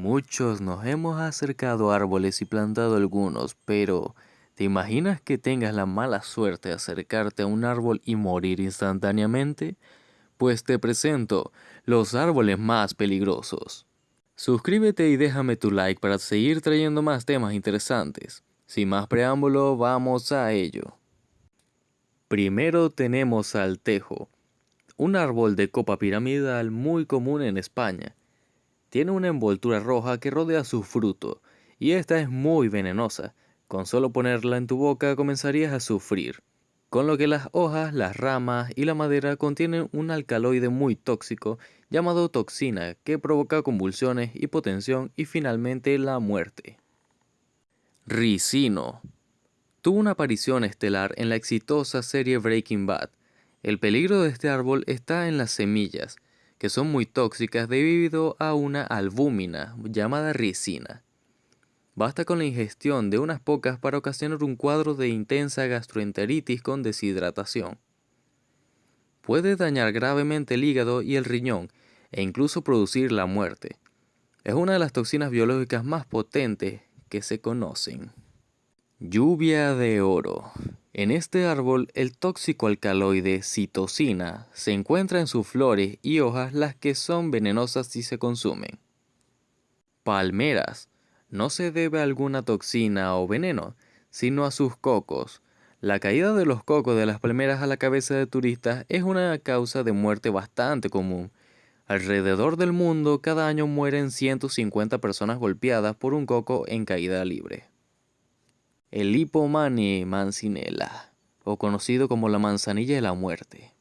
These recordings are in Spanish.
Muchos nos hemos acercado a árboles y plantado algunos, pero ¿te imaginas que tengas la mala suerte de acercarte a un árbol y morir instantáneamente? Pues te presento los árboles más peligrosos. Suscríbete y déjame tu like para seguir trayendo más temas interesantes. Sin más preámbulo, vamos a ello. Primero tenemos al tejo, un árbol de copa piramidal muy común en España. Tiene una envoltura roja que rodea su fruto, y esta es muy venenosa. Con solo ponerla en tu boca comenzarías a sufrir. Con lo que las hojas, las ramas y la madera contienen un alcaloide muy tóxico llamado toxina que provoca convulsiones, hipotensión y finalmente la muerte. Ricino Tuvo una aparición estelar en la exitosa serie Breaking Bad. El peligro de este árbol está en las semillas, que son muy tóxicas debido a una albúmina llamada ricina. Basta con la ingestión de unas pocas para ocasionar un cuadro de intensa gastroenteritis con deshidratación. Puede dañar gravemente el hígado y el riñón e incluso producir la muerte. Es una de las toxinas biológicas más potentes que se conocen. Lluvia de oro. En este árbol, el tóxico alcaloide citosina se encuentra en sus flores y hojas las que son venenosas si se consumen. Palmeras. No se debe a alguna toxina o veneno, sino a sus cocos. La caída de los cocos de las palmeras a la cabeza de turistas es una causa de muerte bastante común. Alrededor del mundo cada año mueren 150 personas golpeadas por un coco en caída libre. El Hippomane mancinella, o conocido como la manzanilla de la muerte.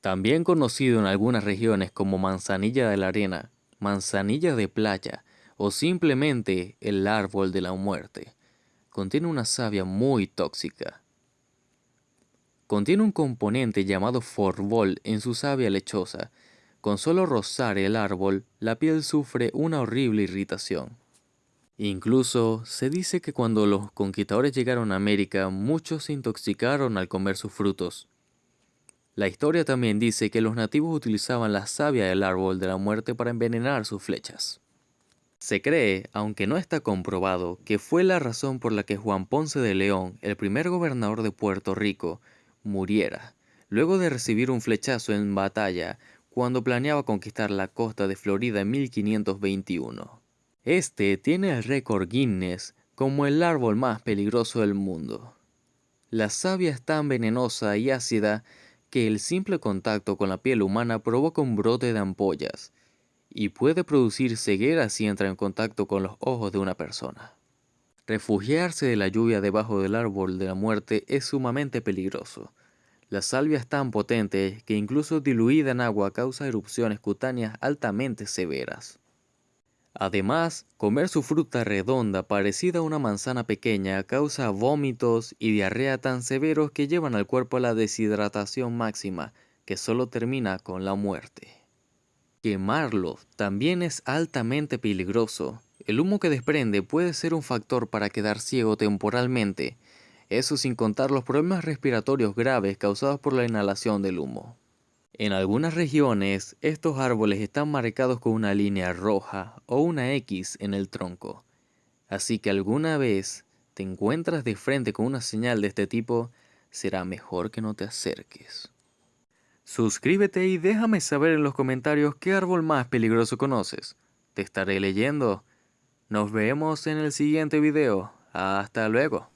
También conocido en algunas regiones como manzanilla de la arena, manzanilla de playa o simplemente el árbol de la muerte. Contiene una savia muy tóxica. Contiene un componente llamado forbol en su savia lechosa. Con solo rozar el árbol, la piel sufre una horrible irritación. Incluso se dice que cuando los conquistadores llegaron a América, muchos se intoxicaron al comer sus frutos. La historia también dice que los nativos utilizaban la savia del árbol de la muerte para envenenar sus flechas. Se cree, aunque no está comprobado, que fue la razón por la que Juan Ponce de León, el primer gobernador de Puerto Rico, muriera, luego de recibir un flechazo en batalla cuando planeaba conquistar la costa de Florida en 1521. Este tiene el récord Guinness como el árbol más peligroso del mundo. La savia es tan venenosa y ácida que el simple contacto con la piel humana provoca un brote de ampollas y puede producir ceguera si entra en contacto con los ojos de una persona. Refugiarse de la lluvia debajo del árbol de la muerte es sumamente peligroso. La salvia es tan potente que incluso diluida en agua causa erupciones cutáneas altamente severas. Además, comer su fruta redonda parecida a una manzana pequeña causa vómitos y diarrea tan severos que llevan al cuerpo a la deshidratación máxima, que solo termina con la muerte. Quemarlo también es altamente peligroso. El humo que desprende puede ser un factor para quedar ciego temporalmente, eso sin contar los problemas respiratorios graves causados por la inhalación del humo. En algunas regiones, estos árboles están marcados con una línea roja o una X en el tronco. Así que alguna vez te encuentras de frente con una señal de este tipo, será mejor que no te acerques. Suscríbete y déjame saber en los comentarios qué árbol más peligroso conoces. Te estaré leyendo. Nos vemos en el siguiente video. Hasta luego.